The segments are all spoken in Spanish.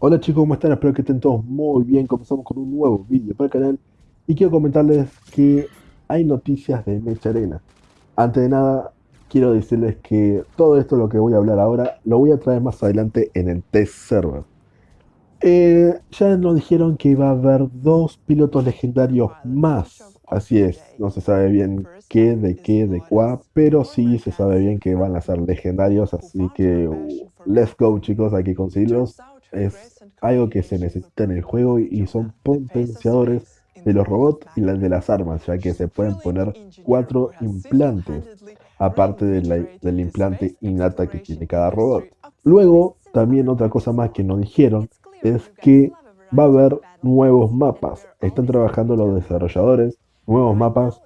Hola chicos, ¿cómo están? Espero que estén todos muy bien. Comenzamos con un nuevo vídeo para el canal y quiero comentarles que hay noticias de Mecha Arena. Antes de nada, quiero decirles que todo esto lo que voy a hablar ahora lo voy a traer más adelante en el test server. Eh, ya nos dijeron que iba a haber dos pilotos legendarios más. Así es, no se sabe bien qué, de qué, de cuá, pero sí se sabe bien que van a ser legendarios, así que uh, let's go chicos, hay que conseguirlos es algo que se necesita en el juego y son potenciadores de los robots y de las armas, ya que se pueden poner cuatro implantes, aparte del implante innata que tiene cada robot. Luego, también otra cosa más que nos dijeron es que va a haber nuevos mapas. Están trabajando los desarrolladores, nuevos mapas.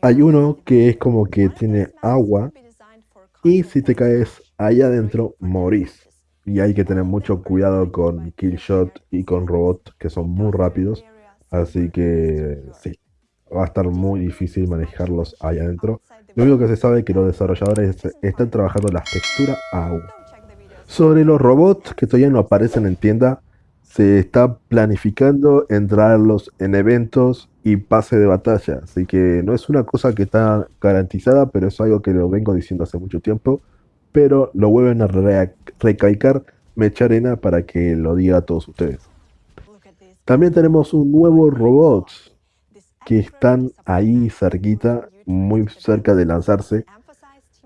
Hay uno que es como que tiene agua y si te caes allá adentro morís y hay que tener mucho cuidado con Killshot y con Robot, que son muy rápidos. Así que sí, va a estar muy difícil manejarlos ahí adentro. Lo único que se sabe es que los desarrolladores están trabajando las texturas aún. Sobre los robots que todavía no aparecen en tienda, se está planificando entrarlos en eventos y pase de batalla. Así que no es una cosa que está garantizada, pero es algo que lo vengo diciendo hace mucho tiempo pero lo vuelven a recalcar Mecharena para que lo diga a todos ustedes. También tenemos un nuevo robot que están ahí cerquita, muy cerca de lanzarse.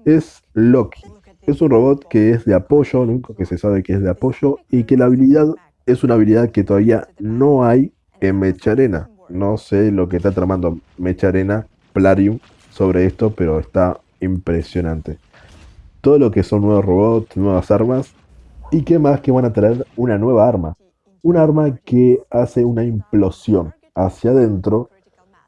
Es Loki. Es un robot que es de apoyo, lo único que se sabe que es de apoyo y que la habilidad es una habilidad que todavía no hay en Mecharena. No sé lo que está tramando Mecharena, Plarium, sobre esto, pero está impresionante todo lo que son nuevos robots, nuevas armas. Y qué más que van a traer una nueva arma. Un arma que hace una implosión hacia adentro.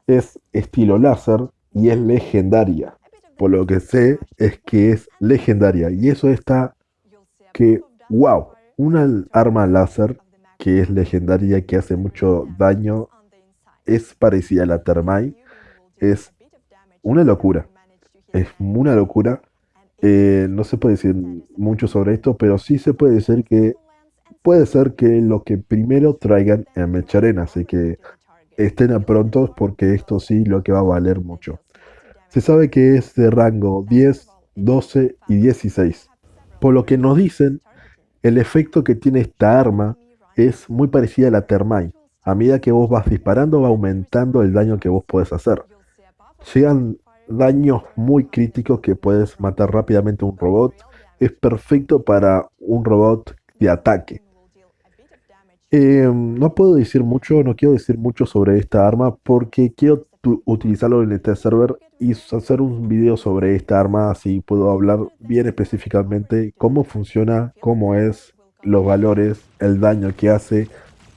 Es estilo láser y es legendaria. Por lo que sé es que es legendaria. Y eso está que, wow, una arma láser que es legendaria, que hace mucho daño, es parecida a la Thermite. Es una locura. Es una locura eh, no se puede decir mucho sobre esto, pero sí se puede decir que puede ser que lo que primero traigan en Mecharena, así que estén a prontos porque esto sí lo que va a valer mucho. Se sabe que es de rango 10, 12 y 16. Por lo que nos dicen, el efecto que tiene esta arma es muy parecida a la Thermite. A medida que vos vas disparando va aumentando el daño que vos podés hacer. Llegan daños muy críticos que puedes matar rápidamente a un robot. Es perfecto para un robot de ataque. Em, no puedo decir mucho, no quiero decir mucho sobre esta arma porque quiero utilizarlo en este server y hacer un video sobre esta arma así puedo hablar bien específicamente cómo funciona, cómo es, los valores, el daño que hace,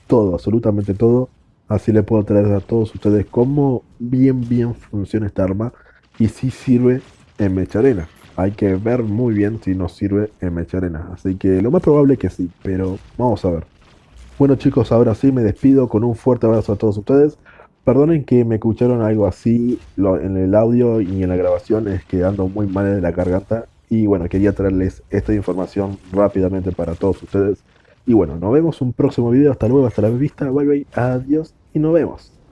todo, absolutamente todo. Así le puedo traer a todos ustedes cómo bien bien funciona esta arma y si sirve en mecha arena. Hay que ver muy bien si nos sirve en mecha arena. Así que lo más probable es que sí, pero vamos a ver. Bueno chicos, ahora sí me despido con un fuerte abrazo a todos ustedes. Perdonen que me escucharon algo así en el audio y en la grabación, es que ando muy mal de la garganta. Y bueno, quería traerles esta información rápidamente para todos ustedes. Y bueno, nos vemos un próximo video. Hasta luego, hasta la vista. Bye bye, adiós y nos vemos.